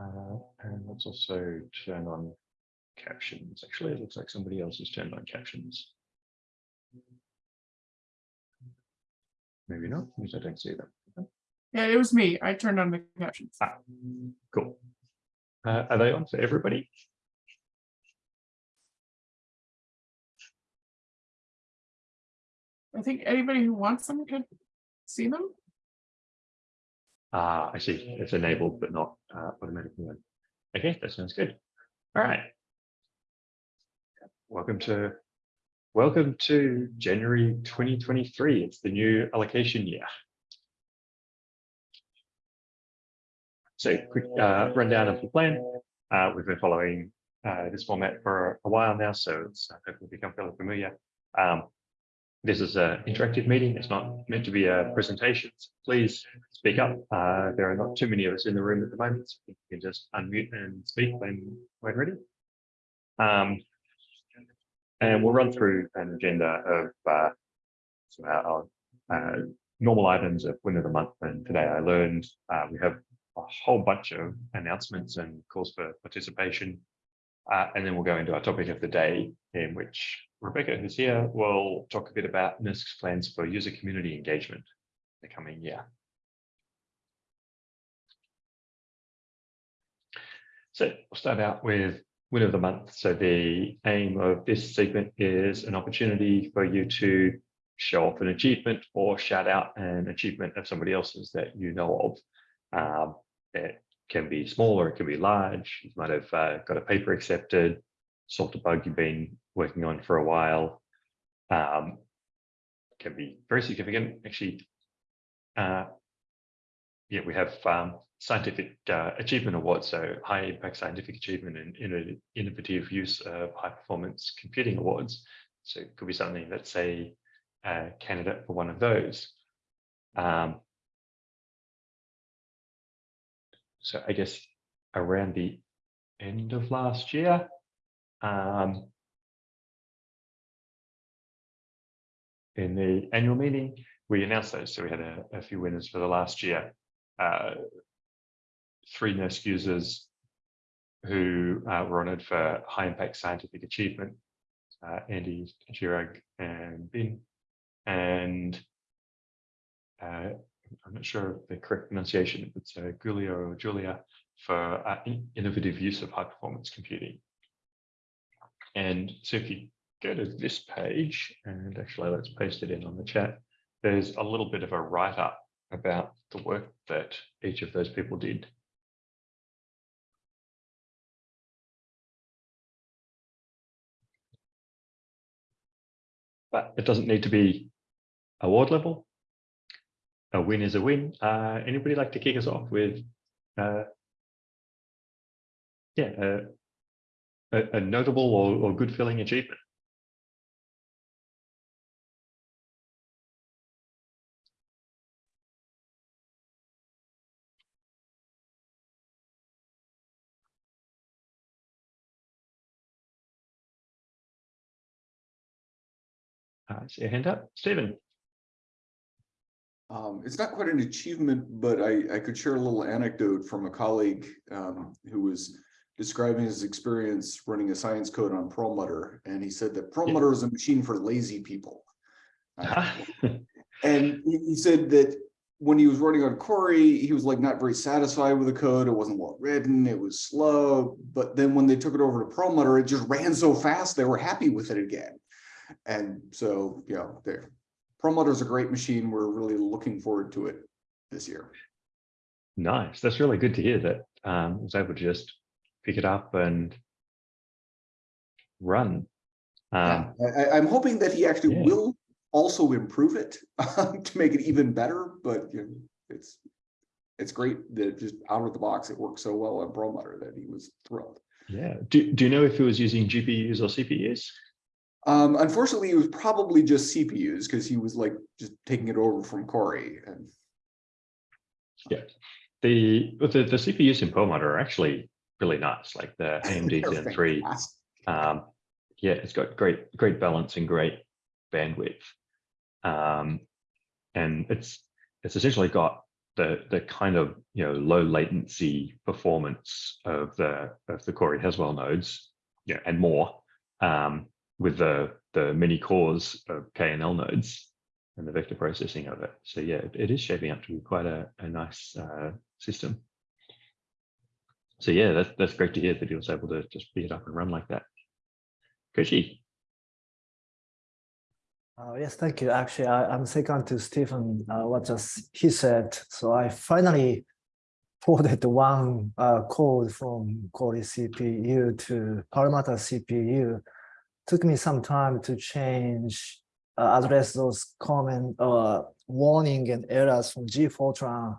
Uh, and let's also turn on captions. Actually, it looks like somebody else has turned on captions. Maybe not, because I don't see them. Yeah, it was me. I turned on the captions. Ah, cool. Uh, are they on for everybody? I think anybody who wants them can see them. Ah, I see. It's enabled, but not uh, automatically. on. Okay, that sounds good. All right. Welcome to welcome to January 2023. It's the new allocation year. So quick uh, rundown of the plan. Uh, we've been following uh, this format for a while now, so it's uh, hopefully become fairly familiar. Um, this is an interactive meeting. It's not meant to be a presentation. So please speak up. Uh, there are not too many of us in the room at the moment. So you can just unmute and speak when, when ready. Um, and we'll run through an agenda of uh, our uh, normal items of win of the month. And today I learned uh, we have a whole bunch of announcements and calls for participation. Uh, and then we'll go into our topic of the day in which Rebecca, who's here, will talk a bit about NERSC's plans for user community engagement in the coming year. So we'll start out with win of the month. So the aim of this segment is an opportunity for you to show off an achievement or shout out an achievement of somebody else's that you know of. Um, it can be small or it can be large. You might have uh, got a paper accepted, solved a bug you've been working on for a while. Um, can be very significant. Actually, uh, yeah, we have um, scientific uh, achievement awards, so high impact scientific achievement and innovative use of high performance computing awards. So it could be something that's a, a candidate for one of those. Um, so I guess around the end of last year, um, in the annual meeting, we announced those. So we had a, a few winners for the last year. Uh, three NERSC users who uh, were honoured for high impact scientific achievement, uh, Andy, Chirag and Bin. And uh, I'm not sure of the correct pronunciation, it's uh, or Julia for uh, innovative use of high performance computing. And so if you go to this page, and actually let's paste it in on the chat, there's a little bit of a write-up about the work that each of those people did. But it doesn't need to be award level. A win is a win. Uh, anybody like to kick us off with, uh, yeah, a, a, notable or, or good feeling achievement? Uh, see a hand up, Stephen. Um, it's not quite an achievement, but I, I could share a little anecdote from a colleague um, who was describing his experience running a science code on Perlmutter. And he said that Perlmutter yeah. is a machine for lazy people. Uh, and he said that when he was running on Cori, he was like not very satisfied with the code. It wasn't well written, it was slow. But then when they took it over to Perlmutter, it just ran so fast, they were happy with it again. And so, you know, there. Perlmutter is a great machine. We're really looking forward to it this year. Nice. That's really good to hear that um, I was able to just pick it up and run. Um, yeah, I, am hoping that he actually yeah. will also improve it to make it even better. But you know, it's it's great that just out of the box it works so well on Perlmutter that he was thrilled. Yeah. Do, do you know if he was using GPUs or CPUs? Um, unfortunately, it was probably just CPUs because he was like just taking it over from Cori. And yeah, the the, the CPUs in Perlmutter are actually really nice, like the AMD Zen 3. Um, yeah, it's got great great balance and great bandwidth. Um, and it's it's essentially got the the kind of you know low latency performance of the of the Cori Haswell nodes, yeah, and more um, with the the many cores of KNL nodes and the vector processing of it. So yeah, it, is shaping up to be quite a, a nice uh, system. So yeah, that's that's great to hear that he was able to just beat it up and run like that. Koichi. Uh, yes, thank you. Actually, I, I'm second to Stephen, uh, what just he said. So I finally ported one uh, code from Cori CPU to Perlmutter CPU. Took me some time to change, uh, address those common uh, warning and errors from G Fortran,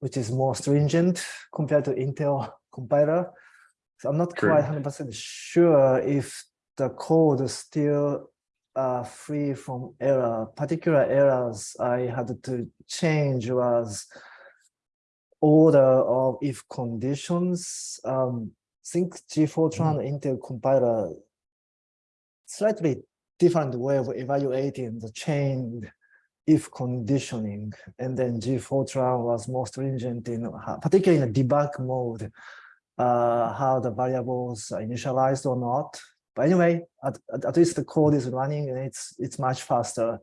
which is more stringent compared to Intel compiler. So I'm not quite 100% sure if the code is still uh, free from error. Particular errors I had to change was order of if conditions. Um, think G-Fortran Intel compiler slightly different way of evaluating the chained if conditioning, and then G-Fortran was more stringent in particularly in the debug mode, uh, how the variables are initialized or not. But anyway, at, at, least the code is running and it's it's much faster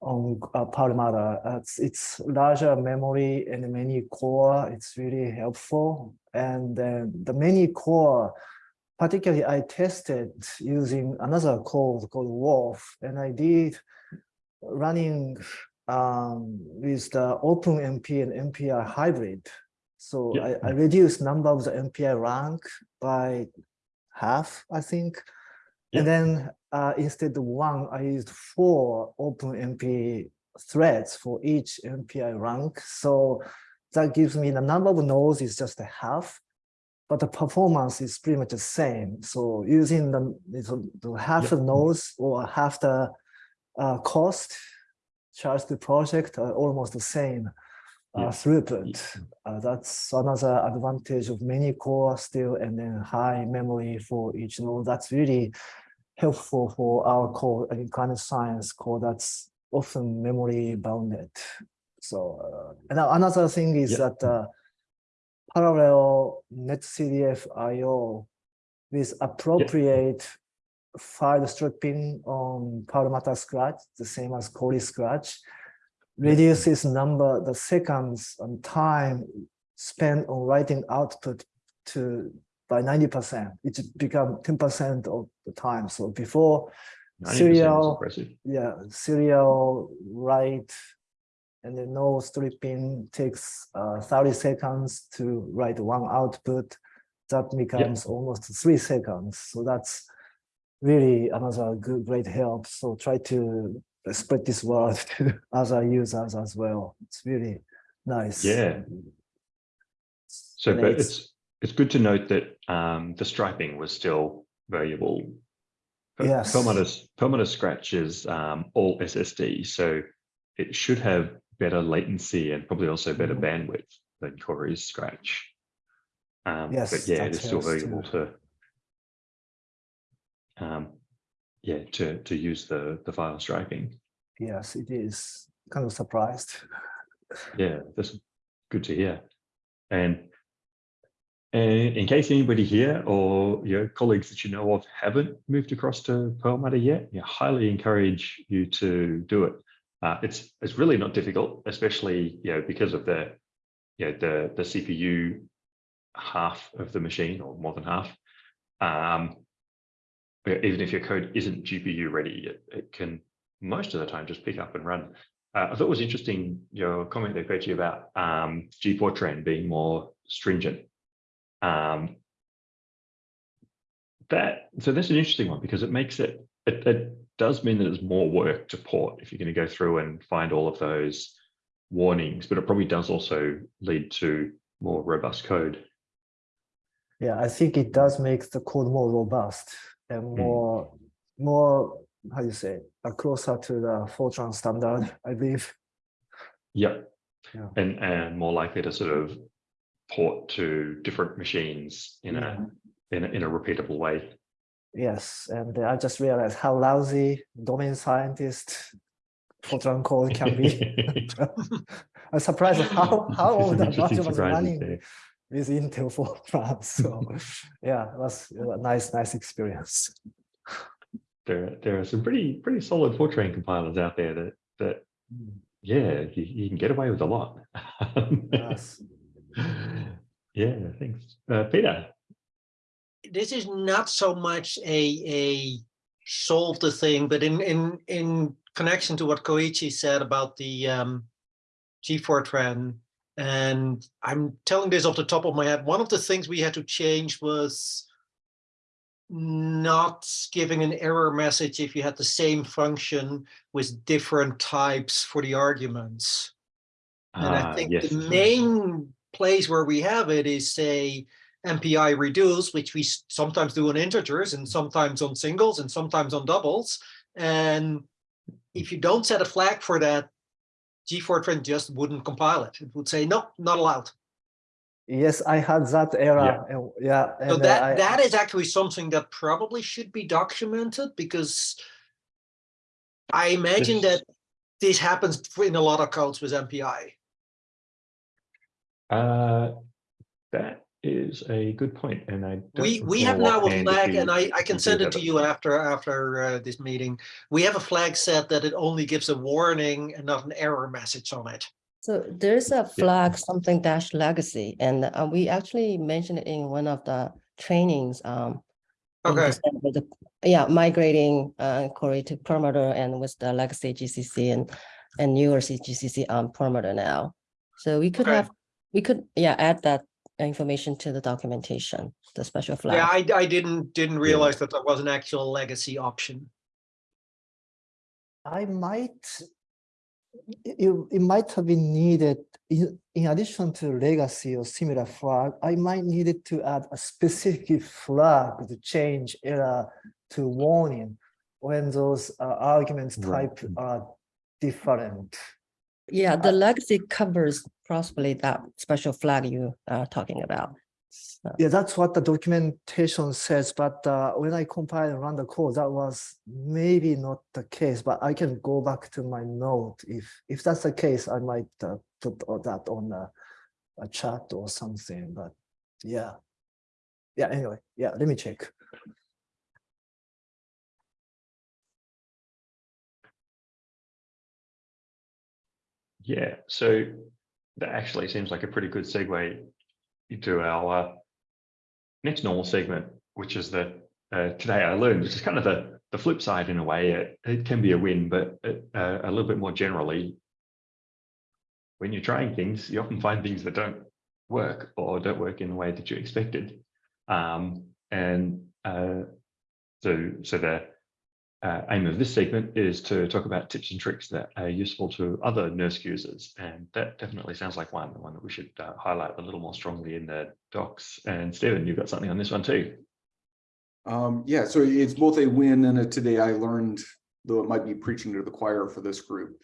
on uh. Uh, It's, it's larger memory and many core. It's really helpful. And the many core, particularly I tested using another code called Wolf, and I did running um, with the OpenMP and MPI hybrid. So Yeah. I, I reduced number of the MPI rank by half, I think. Yeah. And then uh, instead of one, I used four OpenMP threads for each MPI rank. So that gives me the number of nodes is just a half, but the performance is pretty much the same. So using the, the- half the nodes or half the uh, cost charged the project are almost the same uh, throughput. Uh, that's another advantage of many core still and then high memory for each node. That's really helpful for our core in climate science core that's often memory bounded. So uh, and another thing is Yeah. that uh, parallel netcdf IO with appropriate file stripping on Perlmutter Scratch, the same as Cori Scratch, reduces number, the seconds and time spent on writing output to by 90%. It become 10% of the time. So before Serial- yeah, serial write and then no stripping takes uh, 30 seconds to write one output. That becomes almost three seconds. So that's really another good, great help. So try to spread this word to other users as well. It's really nice. Yeah. So, And but it's- it's it's good to note that um, the striping was still variable. But Yes. Perlmutter, Perlmutter Scratch is um, all SSD, so it should have better latency and probably also better Mhm. bandwidth than Cori's Scratch. Um, Yes, but yeah, it is still variable to. Um, yeah, to to use the the file striping. Yes, it is. Kind of surprised. Yeah, that's good to hear. And and in case anybody here or your colleagues that you know of haven't moved across to Perlmutter yet, I highly encourage you to do it. Uh, it's it's really not difficult, especially you know because of the you know the the CPU half of the machine or more than half. Um, even if your code isn't GPU ready, it, it can most of the time just pick up and run. Uh, I thought it was interesting your comment there, Koichi, about um, G-Fortran being more stringent. Um, that so that's an interesting one because it makes it, it it does mean that it's more work to port if you're going to go through and find all of those warnings, but it probably does also lead to more robust code. Yeah, I think it does make the code more robust and more, more, how do you say, uh, closer to the Fortran standard, I believe. Yep. Yeah. And and more likely to sort of port to different machines in Yeah. a in a, in a repeatable way. Yes, and I just realized how lousy domain scientists Fortran code can be. I'm surprised how how the interesting module was running there. with Intel Fortran. So yeah, it was a nice nice experience. There, there are some pretty, pretty solid Fortran compilers out there that, that, yeah, you, you can get away with a lot. Yes. Yeah, thanks. Uh, Peter, this is not so much a a solve the thing, but in in in connection to what Koichi said about the um G-Fortran and I'm telling this off the top of my head, one of the things we had to change was not giving an error message if you had the same function with different types for the arguments. And I Ah, think yes, the main place where we have it is say MPI reduce, which we sometimes do on integers and sometimes on singles and sometimes on doubles. And if you don't set a flag for that, G-Fortran just wouldn't compile it. It would say, no, not allowed. Yes, I had that error. and- Yeah. So and, uh, I- that, that is actually something that probably should be documented because I imagine This- that this happens in a lot of codes with MPI. Uh, that is a good point, and I. don't We, we have now a flag, we- and I, I can send it to you after, after uh, this meeting. We have a flag set that it only gives a warning and not an error message on it. So there's a flag, something dash legacy, and uh, we actually mentioned it in one of the trainings. um, Okay. The- Yeah, migrating uh, Cori to Perlmutter and with the legacy GCC and, and newer GCC on Perlmutter now. So we could Okay. have, we could, yeah, add that information to the documentation, the special flag. Yeah, I, I didn't, didn't realize that there was an actual legacy option. I might, it, it might have been needed, in, in addition to legacy or similar flag, I might needed to add a specific flag to change error to warning when those uh, arguments Right. type are different. Yeah, the legacy covers possibly that special flag you are talking about. So- Yeah, that's what the documentation says, but uh, when I compile and run the code, that was maybe not the case, but I can go back to my note. If, if that's the case, I might uh, put that on a, a chat or something, but yeah. Yeah, anyway, yeah, let me check. Yeah, so that actually seems like a pretty good segue into our uh, next normal segment, which is the uh, today I learned, which is kind of the the flip side in a way. It, it can be a win, but it, uh, a little bit more generally, when you're trying things, you often find things that don't work or don't work in the way that you expected. Um, and uh, so, so the uh, aim of this segment is to talk about tips and tricks that are useful to other NERSC users. And that definitely sounds like one, the one that we should uh, highlight a little more strongly in the docs. And Stephen, you've got something on this one too. Um, yeah, so it's both a win and a today I learned, though it might be preaching to the choir for this group.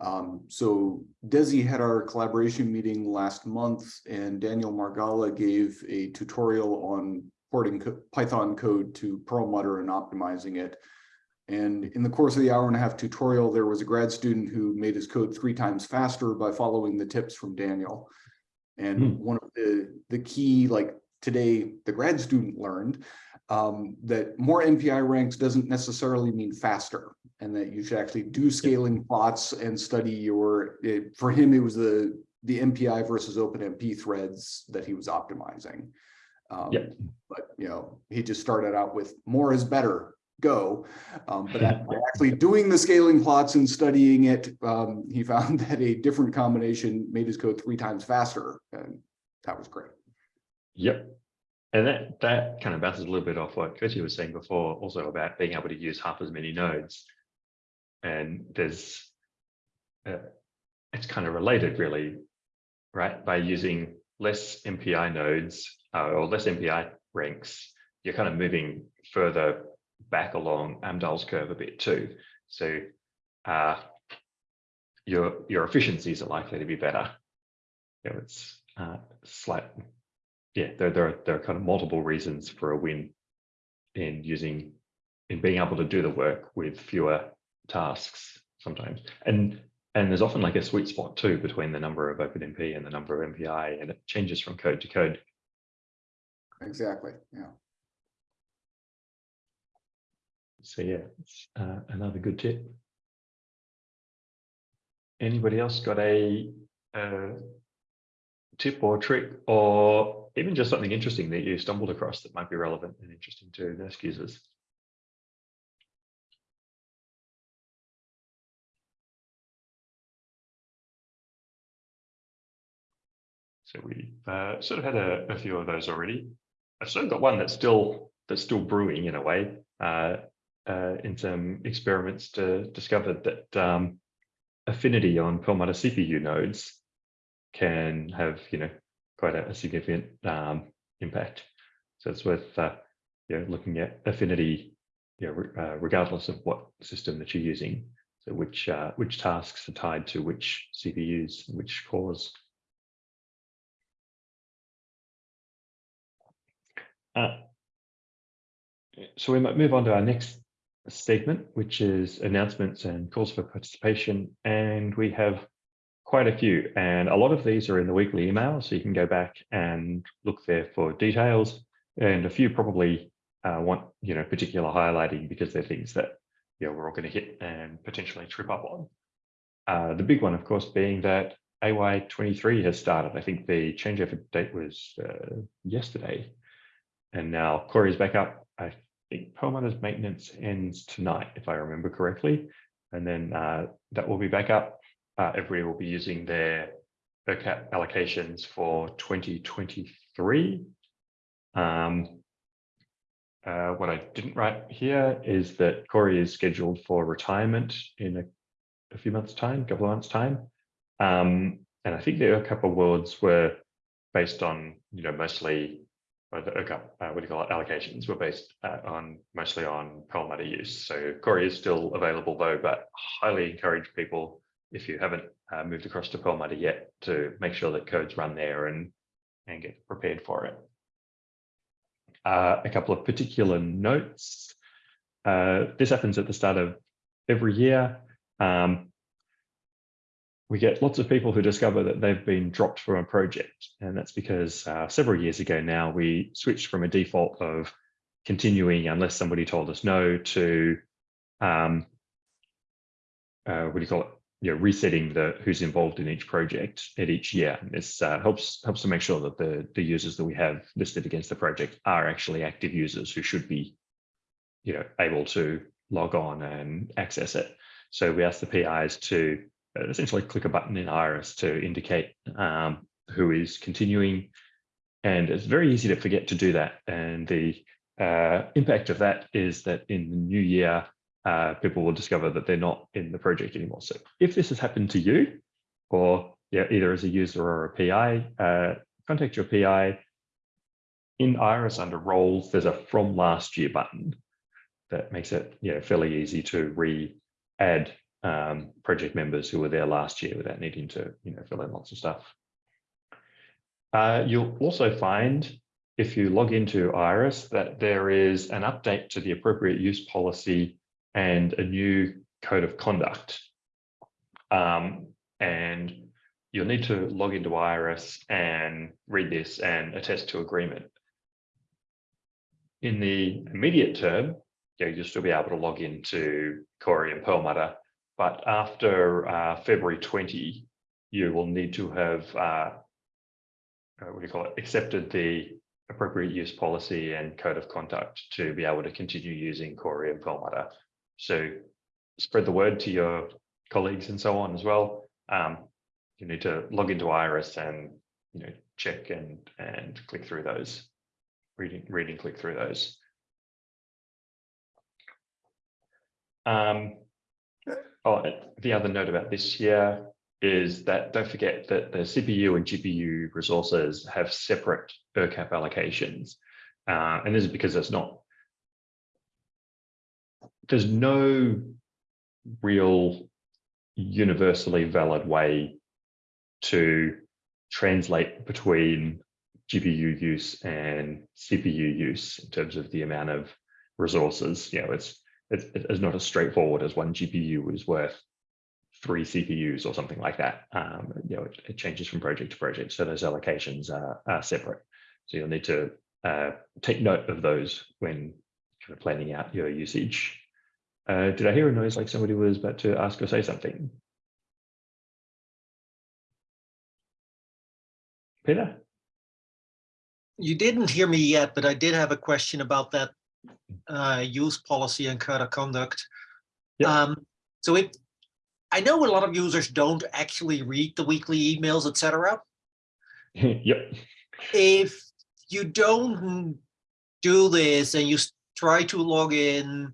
Um, so Desi had our collaboration meeting last month and Daniel Margala gave a tutorial on porting co- Python code to Perlmutter and optimizing it. And in the course of the hour and a half tutorial, there was a grad student who made his code three times faster by following the tips from Daniel. And Hmm. one of the, the key, like today, the grad student learned um, that more MPI ranks doesn't necessarily mean faster and that you should actually do scaling plots and study your, it- for him, it was the, the MPI versus OpenMP threads that he was optimizing. Um, Yep. But, you know, he just started out with more is better, go. Um, but actually doing the scaling plots and studying it, um, he found that a different combination made his code three times faster. And that was great. Yep. And that, that kind of bounces a little bit off what Kirsty was saying before, also about being able to use half as many nodes. And there's, uh, it's kind of related really, right? By using less MPI nodes uh, or less MPI ranks, you're kind of moving further back along Amdahl's curve a bit too. So uh, your, your efficiencies are likely to be better. You know, it's uh, slight, yeah, there, there, are, there are kind of multiple reasons for a win in using, in being able to do the work with fewer tasks sometimes. And and there's often like a sweet spot too between the number of OpenMP and the number of MPI, and it changes from code to code. Exactly, yeah. So yeah, uh, another good tip. Anybody else got a uh, tip or trick or even just something interesting that you stumbled across that might be relevant and interesting to NERSC users? So we uh, sort of had a, a few of those already. I've sort of got one that's still that's still brewing in a way. Uh, uh, in some experiments to discover that um, affinity on Perlmutter CPU nodes can have, you know, quite a, a significant um, impact. So it's worth, uh, you know, looking at affinity, you know, re- uh, regardless of what system that you're using. So which uh, which tasks are tied to which CPUs, which cores. Uh, so we might move on to our next statement, which is announcements and calls for participation. And we have quite a few, and a lot of these are in the weekly email, so you can go back and look there for details. And a few probably uh, want, you know, particular highlighting because they're things that, you know, we're all going to hit and potentially trip up on. Uh, the big one, of course, being that AY23 has started. I think the change changeover date was uh, yesterday. And now Cori is back up. Think Perlmutter's maintenance ends tonight, if I remember correctly. And then uh, that will be back up. Uh, everybody will be using their ERCAP allocations for 2023. Um, uh, what I didn't write here is that Cori is scheduled for retirement in a, a few months' time, a couple of months' time. Um, and I think the ERCAP awards were based on, you know, mostly or the uh, what do you call it, allocations were based uh, on mostly on Perlmutter use. So Cori is still available though, but highly encourage people if you haven't uh, moved across to Perlmutter yet to make sure that codes run there and and get prepared for it. Uh, a couple of particular notes. Uh, this happens at the start of every year. Um, we get lots of people who discover that they've been dropped from a project. And that's because uh, several years ago now, we switched from a default of continuing unless somebody told us no to, um, uh, what do you call it? You know, resetting the who's involved in each project at each year. This uh, helps helps to make sure that the, the users that we have listed against the project are actually active users who should be, you know, able to log on and access it. So we ask the PIs to essentially click a button in Iris to indicate um, who is continuing. And it's very easy to forget to do that. And the uh, impact of that is that in the new year, uh, people will discover that they're not in the project anymore. So if this has happened to you, or yeah, either as a user or a PI, uh, contact your PI. In Iris under roles, there's a from last year button that makes it yeah, fairly easy to re-add um, project members who were there last year without needing to you know fill in lots of stuff. Uh, you'll also find if you log into Iris that there is an update to the appropriate use policy and a new code of conduct. Um, and you'll need to log into Iris and read this and attest to agreement. In the immediate term, you you'll still be able to log into Cori and Perlmutter but after uh, February 20, you will need to have, uh, uh, what do you call it, accepted the appropriate use policy and code of conduct to be able to continue using Cori and Perlmutter. So spread the word to your colleagues and so on as well. Um, you need to log into Iris and you know check and and click through those, reading, reading, click through those. Um, Oh, the other note about this year is that don't forget that the CPU and GPU resources have separate ERCAP allocations. Uh, and this is because there's not, there's no real universally valid way to translate between GPU use and CPU use in terms of the amount of resources. You know, it's it's, it's not as straightforward as one GPU is worth three CPUs or something like that. Um, you know, it, it changes from project to project, so those allocations are, are separate. So you'll need to uh, take note of those when kind of planning out your usage. Uh, did I hear a noise like somebody was about to ask or say something? Peter? You didn't hear me yet, but I did have a question about that uh, use policy and code of conduct. Yeah. Um, so it, I know a lot of users don't actually read the weekly emails, etc. yep. If you don't do this and you try to log in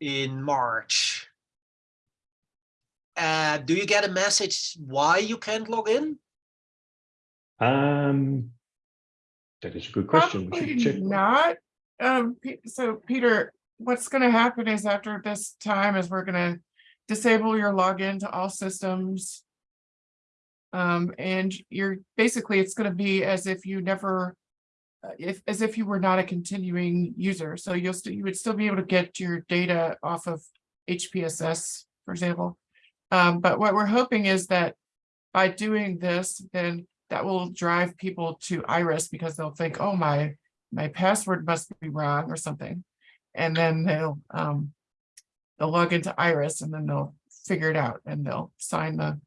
in March, uh, do you get a message why you can't log in? Um, that is a good question. We should Probably check. Not, um, so Peter, what's gonna happen is after this time is we're gonna disable your login to all systems. Um, and you're, basically, it's gonna be as if you never, uh, if, as if you were not a continuing user, so you'll still, you would still be able to get your data off of HPSS, for example. Um, but what we're hoping is that by doing this, then that will drive people to Iris because they'll think, oh, my, my password must be wrong or something. And then they'll, um, they'll log into Iris and then they'll figure it out and they'll sign the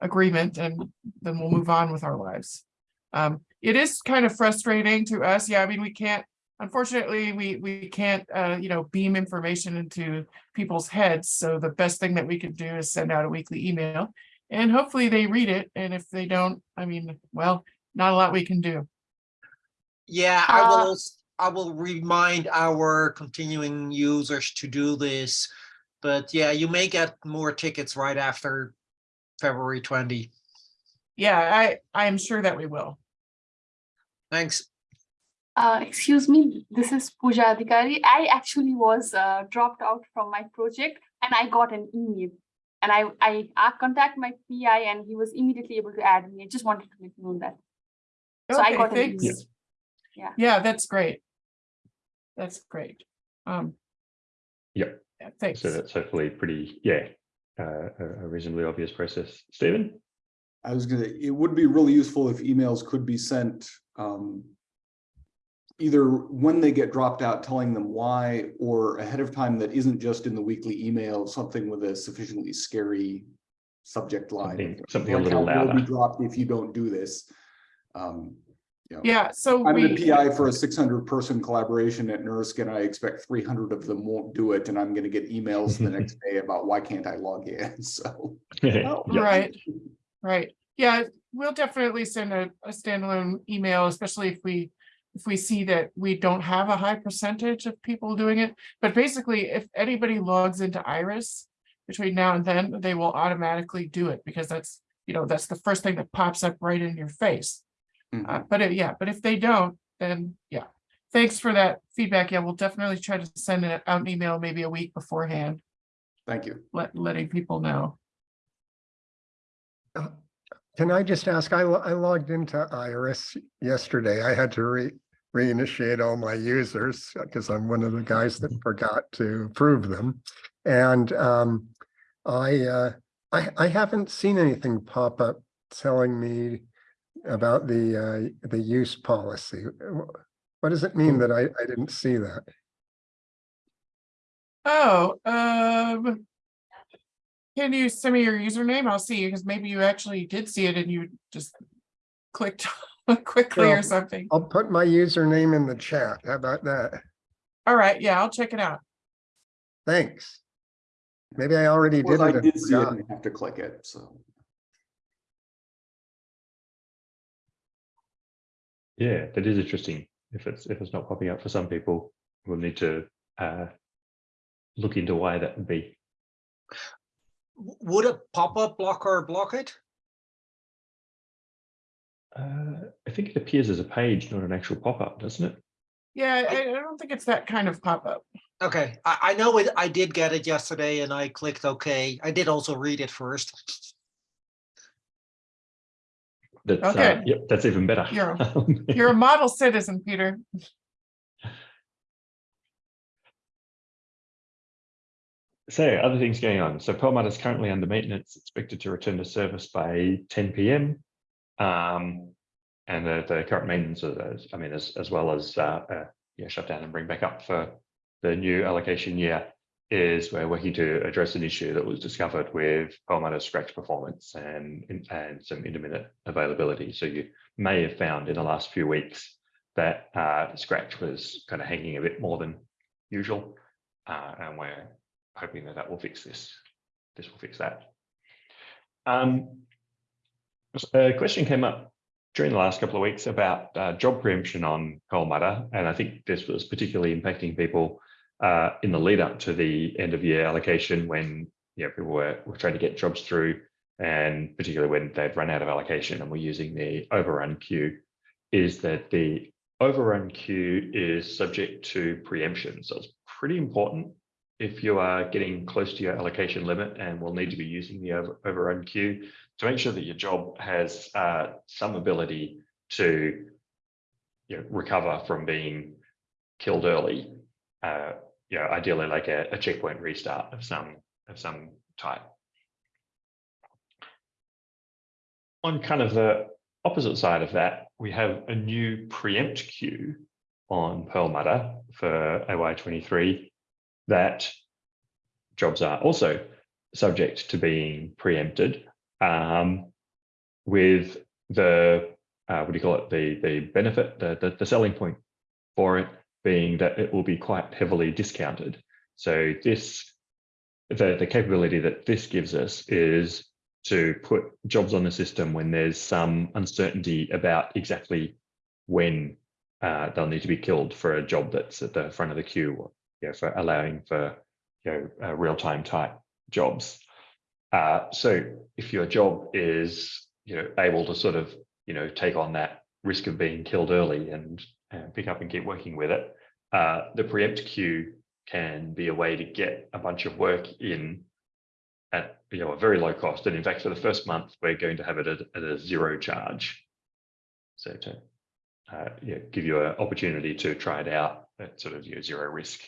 agreement and then we'll move on with our lives. Um, it is kind of frustrating to us. Yeah, I mean, we can't, unfortunately, we, we can't, uh, you know, beam information into people's heads. So the best thing that we could do is send out a weekly email and hopefully they read it. And if they don't, I mean, well, not a lot we can do. Yeah, I will, Uh, I will remind our continuing users to do this. But yeah, you may get more tickets right after February twenty. Yeah, I, I am sure that we will. Thanks. Uh, excuse me, this is Pooja Adhikari. I actually was uh, dropped out from my project and I got an email. And I, I, I contact my PI and he was immediately able to add me. I just wanted to let you know that. So I Okay, got an email. Yeah. Yeah, Yeah, that's great. That's great. Um. Yep. yeah, Thanks. So that's hopefully pretty, yeah, uh, a a reasonably obvious process. Stephen? I was gonna, it would be really useful if emails could be sent, um. Either when they get dropped out, telling them why, or ahead of time that isn't just in the weekly email, something with a sufficiently scary. Subject line. Something- something a little account will be. Dropped if you don't do this. Um, you know, Yeah, so I'm the PI for a six hundred person collaboration at NERSC and I expect three hundred of them won't do it and I'm gonna get emails the next day about why can't I log in, so. Oh, Yep. right, right. Yeah, we'll definitely send a, a standalone email, especially if we, if we see that we don't have a high percentage of people doing it. But basically, if anybody logs into Iris between now and then, they will automatically do it because that's, you know, that's the first thing that pops up right in your face. Mhm. Uh, but it- yeah, but if they don't, then yeah. Thanks for that feedback. Yeah, we'll definitely try to send it out an email maybe a week beforehand, Thank you. let, letting people know. Can I just ask, I, I logged into Iris yesterday. I had to re, reinitiate all my users because I'm one of the guys that forgot to approve them. And um, I, uh, I, I haven't seen anything pop up telling me about the, uh, the use policy. What does it mean that I, I didn't see that? Oh, um. Can you send me your username? I'll see, you because maybe you actually did see it and you just clicked quickly or something. I'll put my username in the chat. How about that? All right, yeah, I'll check it out. Thanks. Maybe I already did Well, I it. and did see it and have to click it, so. Yeah, that is interesting. If it's, if it's not popping up for some people, we'll need to uh, look into why that would be. Would a pop-up blocker block it? Uh, I think it appears as a page, not an actual pop-up, doesn't it? Yeah, I, I don't think it's that kind of pop-up. Okay, I, I know it, I did get it yesterday and I clicked OK. I did also read it first. That's, uh, Okay. yep, that's even better. You're You're a model citizen, Peter. so other things going on. So Perlmutter is currently under maintenance, expected to return to service by 10 p.m. Um, and the, the current maintenance of those, I mean, as, as well as uh, uh, yeah, shut down and bring back up for the new allocation year is we're working to address an issue that was discovered with Perlmutter scratch performance and, and some intermittent availability. So you may have found in the last few weeks that uh, scratch was kind of hanging a bit more than usual. Uh, and we're hoping that that will fix this. This will fix that. Um, a question came up during the last couple of weeks about uh, job preemption on Perlmutter, and I think this was particularly impacting people uh, in the lead up to the end of year allocation when you know, people were, were trying to get jobs through, and particularly when they've run out of allocation and we're using the overrun queue, is that the overrun queue is subject to preemption. So it's pretty important if you are getting close to your allocation limit and will need to be using the over, overrun queue to make sure that your job has uh, some ability to you know, recover from being killed early. Uh, you know, ideally like a, a checkpoint restart of some of some type. On kind of the opposite side of that, we have a new preempt queue on Perlmutter for AY23 that jobs are also subject to being preempted um, with the, uh, what do you call it, the, the benefit, the, the, the selling point for it being that it will be quite heavily discounted. So this, the, the capability that this gives us is to put jobs on the system when there's some uncertainty about exactly when uh, they'll need to be killed for a job that's at the front of the queue, you know, for allowing for you know, uh, real-time type jobs. Uh, so if your job is you know able to sort of you know take on that risk of being killed early and, and pick up and keep working with it, uh, the preempt queue can be a way to get a bunch of work in at you know a very low cost. And in fact, for the first month, we're going to have it at, at a zero charge. So to uh, yeah, give you an opportunity to try it out at sort of your zero risk.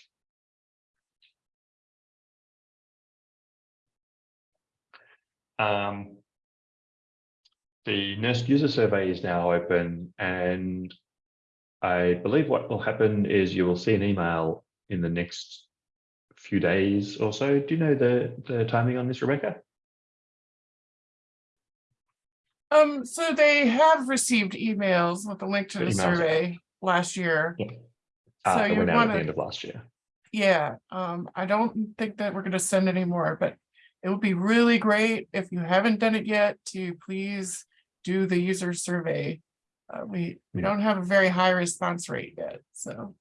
Um, the NERSC user survey is now open and I believe what will happen is you will see an email in the next few days or so. Do you know the, the timing on this, Rebecca? Um, so they have received emails with a link to The the survey last year. Yeah. So Uh, that you went out at the end of last year. Yeah, um, I don't think that we're gonna send any more, but it would be really great if you haven't done it yet to please do the user survey. Uh, we, we don't have a very high response rate yet, so.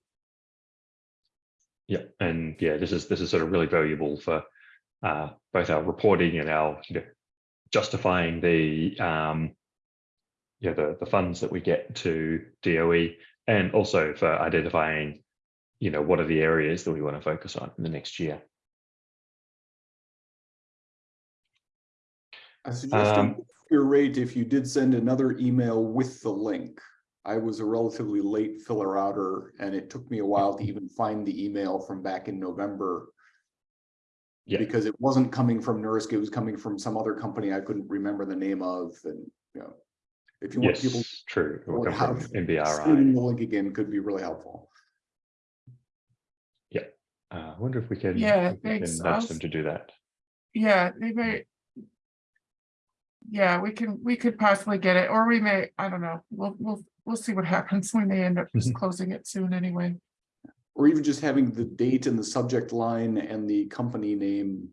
Yeah, and yeah, this is this is sort of really valuable for uh, both our reporting and our you know, justifying the um, yeah the the funds that we get to DOE, and also for identifying you know what are the areas that we want to focus on in the next year. I suggest Um, your rate if you did send another email with the link. I was a relatively late filler outer and it took me a while to even find the email from back in November. Yeah. Because it wasn't coming from NERSC, it was coming from some other company I couldn't remember the name of and, you know. If you want Yes, people true. It will come from have NBRI. the link again could be really helpful. Uh, I wonder if we can, Yeah, if we thanks. can I'll nudge them to do that. Yeah, they may. Yeah, we can, we could possibly get it, or we may, I don't know, we'll, we'll, we'll see what happens. We may end up just Mhm. closing it soon anyway. Or even just having the date and the subject line and the company name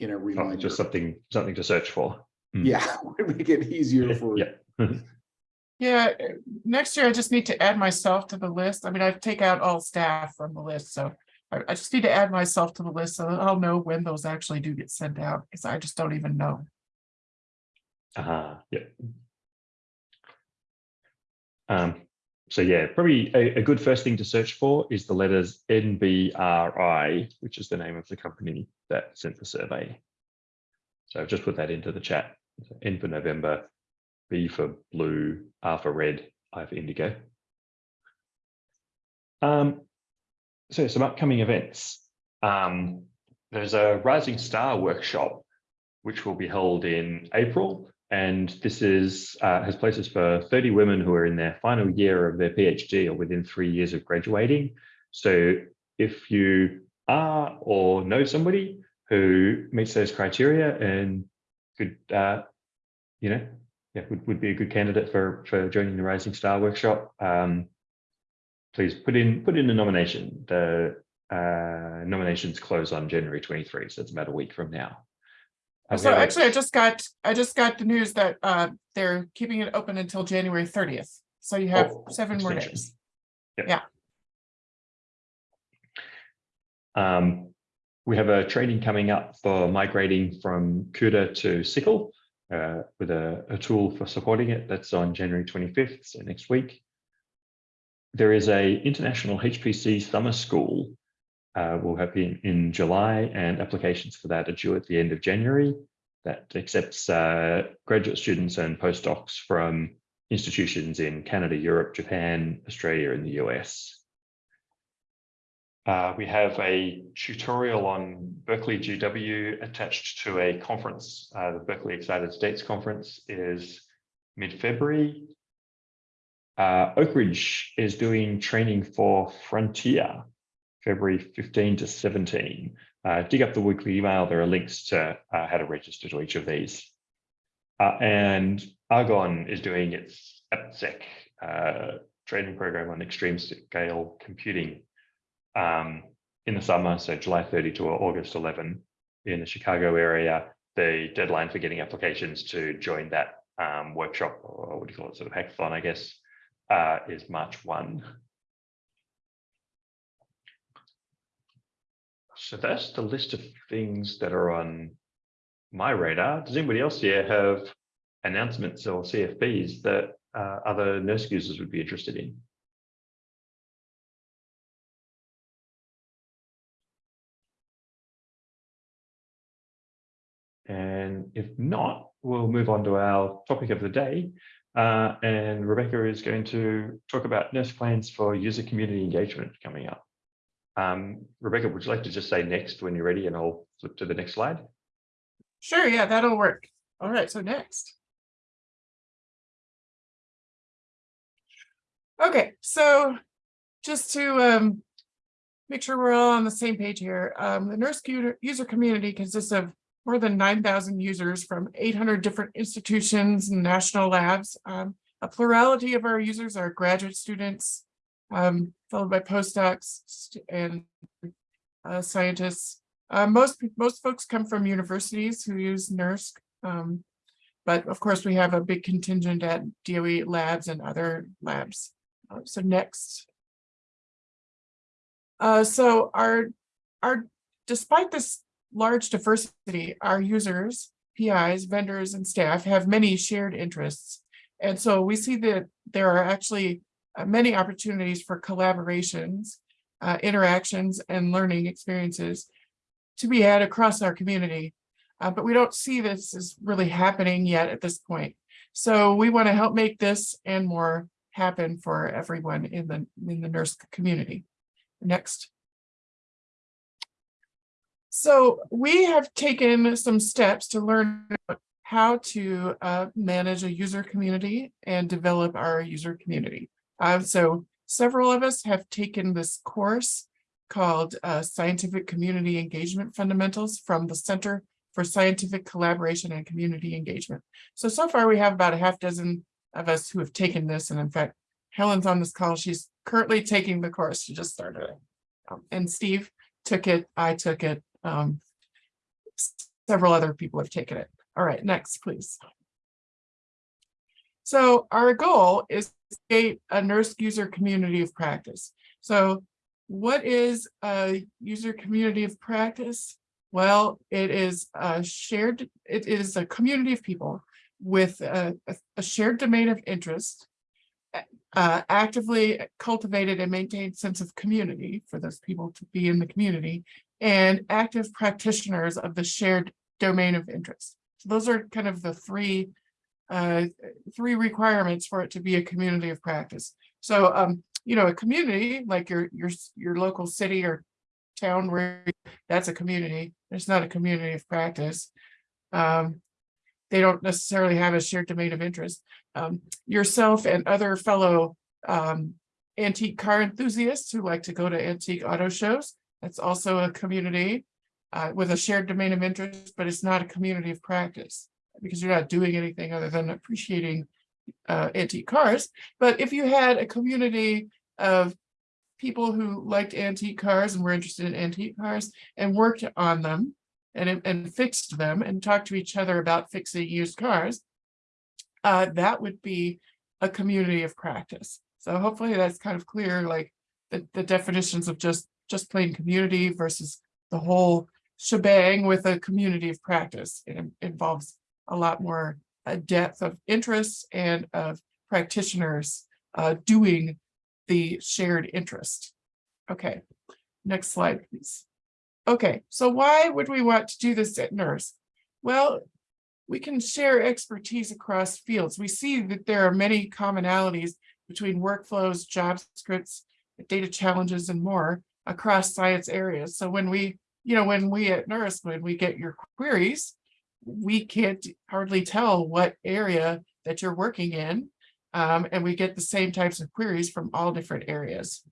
in a Oh, reminder. just something something to search for. Yeah, would make it easier for. Yeah. Yeah, uh, next year I just need to add myself to the list. I mean, I take out all staff from the list, so. I, I just need to add myself to the list so that I'll know when those actually do get sent out, because I just don't even know. Ah, yeah. Um, so yeah, probably a, a good first thing to search for is the letters NBRI, which is the name of the company that sent the survey. So I've just put that into the chat. So N for November, B for blue, R for red, I for indigo. Um, so some upcoming events. Um, there's a Rising Star workshop, which will be held in April. And this is, uh, has places for 30 women who are in their final year of their PhD or within three years of graduating. So if you are or know somebody who meets those criteria and could, uh, you know, yeah, would, would be a good candidate for, for joining the Rising Star workshop, um, please put in, put in a nomination. The uh, nominations close on January 23, so it's about a week from now. So actually, I just got, I just got the news that uh, they're keeping it open until January thirtieth. So you have Oh, seven more days. Um, we have a training coming up for migrating from CUDA to SYCL uh, with a, a tool for supporting it. That's on January 25th, so next week. There is a international HPC summer school. Uh, we'll have in, in July and applications for that are due at the end of January. That accepts uh, graduate students and postdocs from institutions in Canada, Europe, Japan, Australia, and the US. Uh, we have a tutorial on Berkeley GW attached to a conference. Uh, the Berkeley Excited States Conference is mid-February. Uh, Oak Ridge is doing training for Frontier, February 15 to 17. Uh, dig up the weekly email. There are links to uh, how to register to each of these. Uh, and Argonne is doing its ATPESC uh, training program on extreme scale computing um, in the summer, so July 30 to August 11 in the Chicago area. The deadline for getting applications to join that um, workshop, or what do you call it, sort of hackathon, I guess, uh, is March 1. So that's the list of things that are on my radar. Does anybody else here have announcements or CFPs that uh, other NERSC users would be interested in? And if not, we'll move on to our topic of the day. Uh, and Rebecca is going to talk about NERSC plans for user community engagement coming up. Um, Rebecca, would you like to just say next when you're ready and I'll flip to the next slide? Sure, yeah, that'll work. All right, so next. Okay, so just to um make sure we're all on the same page here, um, the NERSC user community consists of more than nine thousand users from eight hundred different institutions and national labs. Um, a plurality of our users are graduate students, um, followed by postdocs and uh, scientists. Uh, most, most folks come from universities who use NERSC. Um, but of course, we have a big contingent at DOE labs and other labs. Uh, so next. Uh, so our, our, despite this large diversity, our users, PIs, vendors, and staff have many shared interests. And so we see that there are actually many opportunities for collaborations, uh, interactions, and learning experiences to be had across our community. Uh, but we don't see this as really happening yet at this point. So we want to help make this and more happen for everyone in the in the NERSC community. Next. So we have taken some steps to learn how to uh, manage a user community and develop our user community. Uh, so several of us have taken this course called uh, Scientific Community Engagement Fundamentals from the Center for Scientific Collaboration and Community Engagement. So, so far we have about a half dozen of us who have taken this. And in fact, Helen's on this call. She's currently taking the course. She just started it. Um, and Steve took it. I took it. Um, several other people have taken it. All right, next, please. So our goal is to create a NERSC user community of practice. So what is a user community of practice? Well, it is a shared, it is a community of people with a, a- shared domain of interest, uh, actively cultivated and maintained sense of community for those people to be in the community, and active practitioners of the shared domain of interest. So those are kind of the three uh, three requirements for it to be a community of practice. So, um, you know, a community like your, your, your local city or town where that's a community. It's not a community of practice. Um, they don't necessarily have a shared domain of interest. Um, yourself and other fellow um, antique car enthusiasts who like to go to antique auto shows. That's also a community uh, with a shared domain of interest, but it's not a community of practice because you're not doing anything other than appreciating uh, antique cars. But if you had a community of people who liked antique cars and were interested in antique cars and worked on them and, and fixed them and talked to each other about fixing used cars, uh, that would be a community of practice. So hopefully that's kind of clear, like the, the definitions of just, just plain community versus the whole shebang with a community of practice. It involves a lot more uh, depth of interests and of practitioners uh, doing the shared interest. Okay, next slide, please. Okay, so why would we want to do this at NERSC? Well, we can share expertise across fields. We see that there are many commonalities between workflows, job scripts, data challenges, and more across science areas. So when we, you know, when we at NERSC, when we get your queries, we can't hardly tell what area that you're working in. Um, and we get the same types of queries from all different areas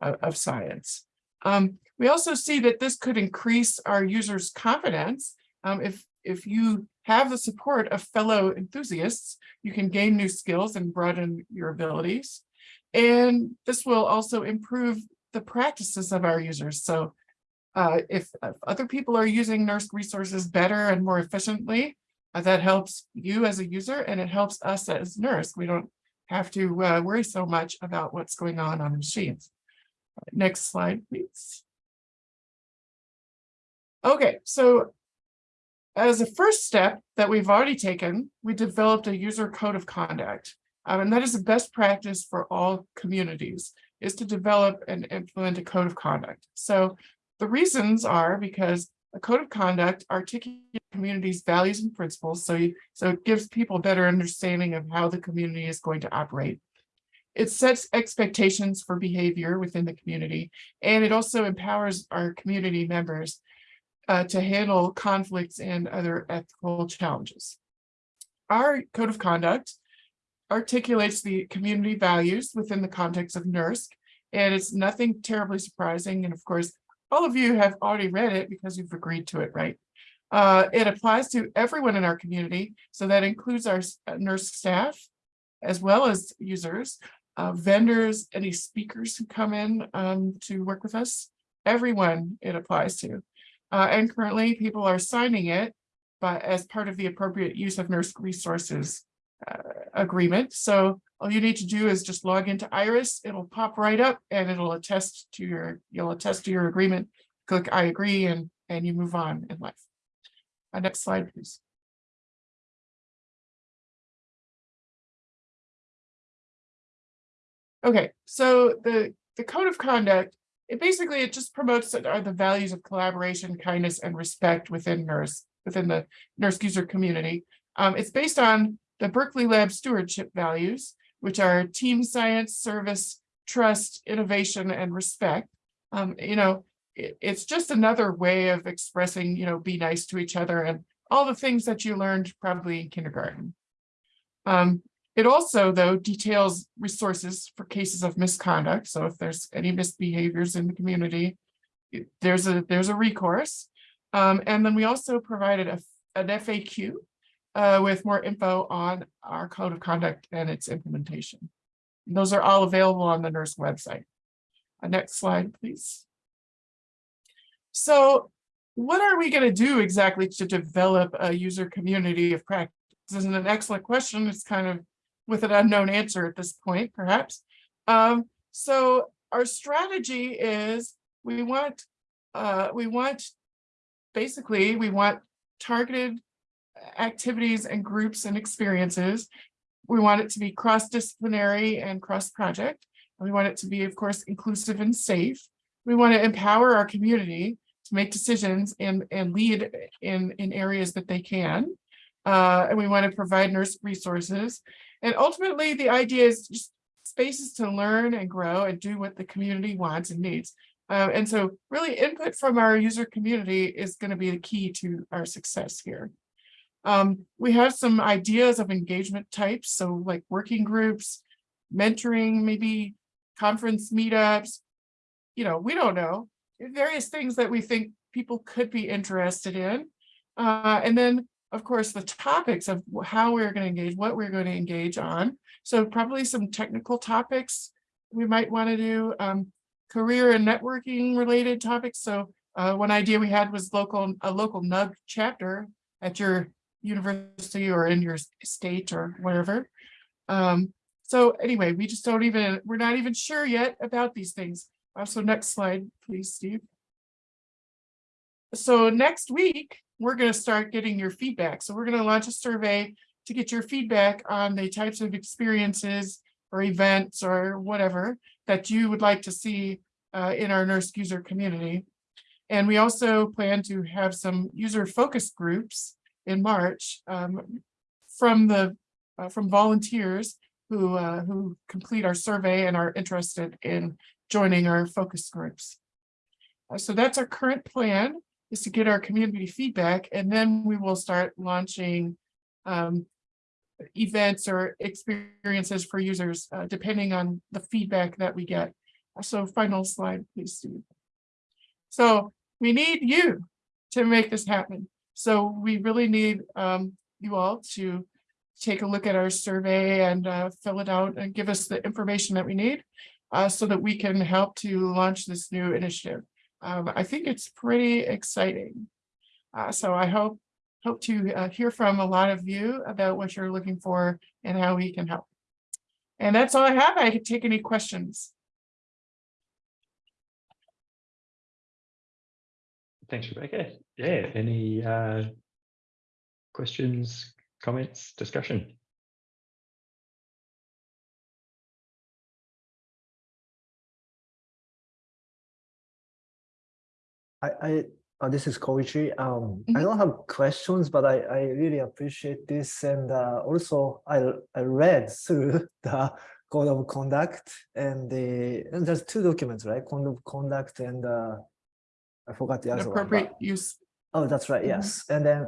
of, of science. Um, we also see that this could increase our users' confidence. Um, if, if you have the support of fellow enthusiasts, you can gain new skills and broaden your abilities. And this will also improve the practices of our users. So uh, if, if other people are using NERSC resources better and more efficiently, uh, that helps you as a user and it helps us as NERSC. We don't have to uh, worry so much about what's going on on the machines. Next slide, please. Okay, so as a first step that we've already taken, we developed a user code of conduct. Um, and that is the best practice for all communities is to develop and implement a code of conduct. So the reasons are because a code of conduct articulates community's values and principles. So, you, so it gives people a better understanding of how the community is going to operate. It sets expectations for behavior within the community, and it also empowers our community members uh, to handle conflicts and other ethical challenges. Our code of conduct articulates the community values within the context of NERSC, and it's nothing terribly surprising. And of course, all of you have already read it because you've agreed to it, right? Uh, it applies to everyone in our community, so that includes our NERSC staff, as well as users, uh, vendors, any speakers who come in um, to work with us, everyone it applies to. Uh, and currently people are signing it but as part of the appropriate use of NERSC resources uh, agreement. So all you need to do is just log into Iris, it'll pop right up and it'll attest to your, you'll attest to your agreement, click I agree and, and you move on in life. Uh, next slide, please. Okay, so the, the code of conduct, it basically, it just promotes are the values of collaboration, kindness, and respect within NERSC, within the NERSC user community. Um, it's based on the Berkeley Lab stewardship values, which are team science, service, trust, innovation, and respect. Um, you know, it, it's just another way of expressing, you know, be nice to each other and all the things that you learned probably in kindergarten. Um, it also, though, details resources for cases of misconduct. So if there's any misbehaviors in the community, it- there's a there's a recourse. Um, and then we also provided a, an FAQ uh, with more info on our code of conduct and its implementation. Those are all available on the NERSC website. Uh, next slide, please. So what are we going to do exactly to develop a user community of practice? This is an excellent question. It's kind of with an unknown answer at this point, perhaps. Um, so our strategy is we want uh, we want basically we want targeted activities and groups and experiences. We want it to be cross-disciplinary and cross-project. We want it to be, of course, inclusive and safe. We want to empower our community to make decisions and, and lead in, in areas that they can. Uh, and we want to provide NERSC resources. And ultimately, the idea is just spaces to learn and grow and do what the community wants and needs. Uh, and so really input from our user community is going to be the key to our success here. Um, we have some ideas of engagement types, so like working groups, mentoring, maybe conference meetups. You know, we don't know, various things that we think people could be interested in. Uh, and then, of course, the topics of how we're going to engage, what we're going to engage on. So probably some technical topics we might want to do, um, career and networking related topics. So uh, one idea we had was local, a local NUG chapter at your university or in your state or wherever. Um, so anyway, we just don't even, we're not even sure yet about these things. So next slide, please, Steve. So next week, we're gonna start getting your feedback. So we're gonna launch a survey to get your feedback on the types of experiences or events or whatever that you would like to see uh, in our NERSC user community. And we also plan to have some user focus groups in March um, from the, uh, from volunteers who, uh, who complete our survey and are interested in joining our focus groups. Uh, So that's our current plan is to get our community feedback and then we will start launching um, events or experiences for users, uh, depending on the feedback that we get. So final slide, please, Steve. So we need you to make this happen. So we really need um, you all to take a look at our survey and uh, fill it out and give us the information that we need uh, so that we can help to launch this new initiative. Um, I think it's pretty exciting. Uh, so I hope hope to uh, hear from a lot of you about what you're looking for and how we can help. And that's all I have. I could take any questions. Thanks, Rebecca. Yeah, any uh, questions, comments, discussion? I, I, uh, this is Koichi. Um, I Mhm. don't have questions, but I, I really appreciate this. And uh, also I, I read through the code of conduct and the, and there's two documents, right? Code of conduct and uh, I forgot the other one. but- appropriate use. Oh, that's right, Mhm. yes. And then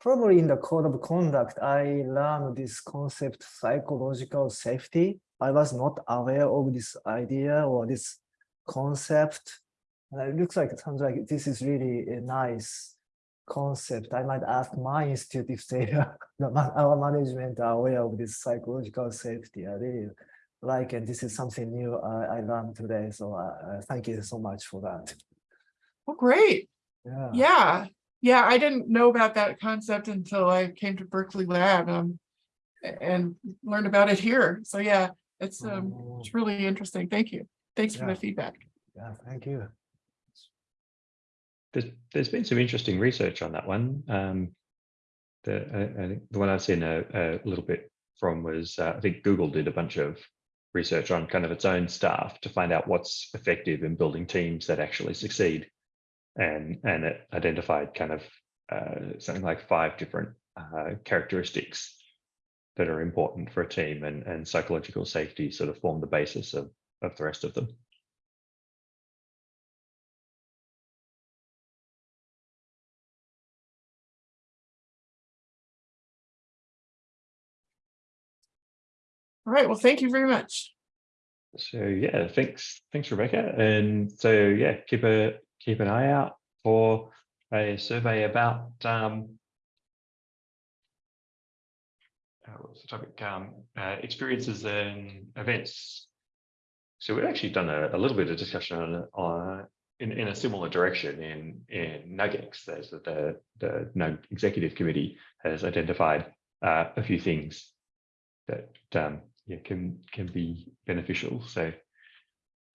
probably in the code of conduct, I learned this concept psychological safety. I was not aware of this idea or this concept. And it looks like, it sounds like this is really a nice concept. I might ask my institute if they, are- our management are aware of this psychological safety. I really like, and this is something new I, I learned today. So uh, uh, thank you so much for that. Oh, great. Yeah. Yeah. Yeah, I didn't know about that concept until I came to Berkeley Lab um, and learned about it here. So yeah, it's um, Oh, it's really interesting. Thank you. Thanks for the feedback. Yeah, thank you. There's, there's been some interesting research on that one. Um, the, I, I think the one I've seen a, a little bit from was, uh, I think Google did a bunch of research on kind of its own staff to find out what's effective in building teams that actually succeed. And, and it identified kind of uh, something like five different uh, characteristics that are important for a team and, and psychological safety sort of form the basis of, of the rest of them. All right. Well, thank you very much. So yeah, thanks, thanks Rebecca. And so yeah, keep a keep an eye out for a survey about um uh, what's the topic? Um, uh, experiences and events. So we've actually done a, a little bit of discussion on on in, in a similar direction in in NUGEX. There's the the NUG executive committee has identified uh, a few things that um, yeah can can be beneficial. So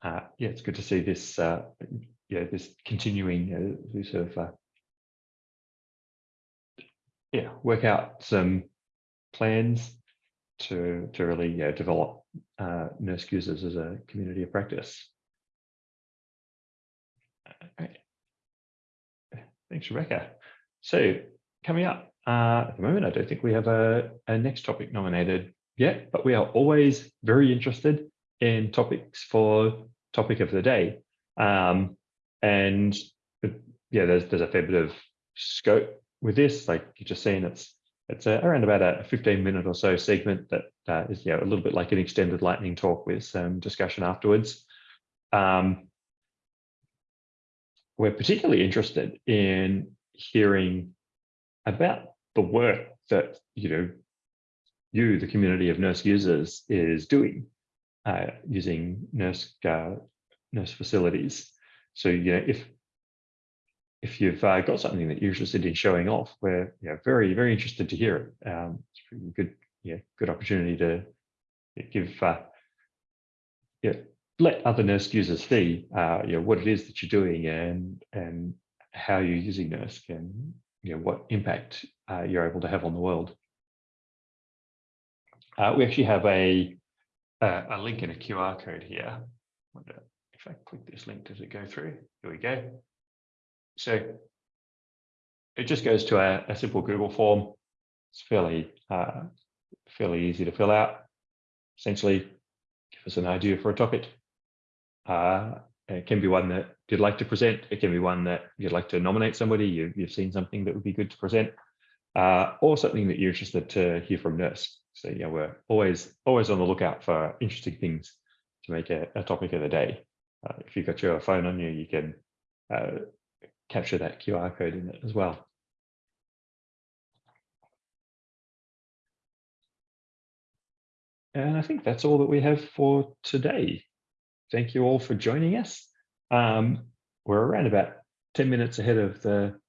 uh, yeah, it's good to see this uh, yeah this continuing uh, we sort of uh, yeah work out some plans to to really yeah develop uh, NERSC users as a community of practice. Okay. Thanks, Rebecca. So coming up uh, at the moment, I don't think we have a, a next topic nominated yet, but we are always very interested in topics for topic of the day. Um, and uh, yeah, there's there's a fair bit of scope with this. Like you just seen, it's it's a, around about a 15 minute or so segment that uh, is yeah a little bit like an extended lightning talk with some discussion afterwards. Um, we're particularly interested in hearing about the work that you know you, the community of NERSC users, is doing uh, using NERSC uh, NERSC facilities. So know if if you've uh, got something that you're interested in showing off, we're know, very very interested to hear it. Um, it's a good yeah good opportunity to give uh, yeah let other NERSC users see uh, you know what it is that you're doing and and how you're using NERSC and you know what impact uh, you're able to have on the world. Uh, we actually have a, a a link and a QR code here. I click this link, does it go through? Here we go. So it just goes to a, a simple Google form. It's fairly uh, fairly easy to fill out. Essentially, give us an idea for a topic. Uh, it can be one that you'd like to present. It can be one that you'd like to nominate somebody. You, you've seen something that would be good to present, uh, or something that you're interested to hear from NERSC. So yeah, we're always always on the lookout for interesting things to make a, a topic of the day. Uh, if you've got your phone on you, you can uh, capture that QR code in it as well. And I think that's all that we have for today. Thank you all for joining us. Um, we're around about 10 minutes ahead of the,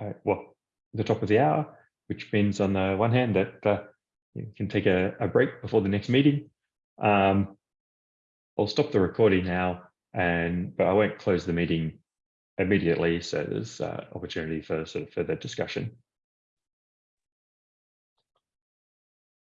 uh, well, the top of the hour, which means on the one hand that uh, you can take a, a break before the next meeting. Um, I'll stop the recording now, and but I won't close the meeting immediately, so there's uh, opportunity for sort of further discussion.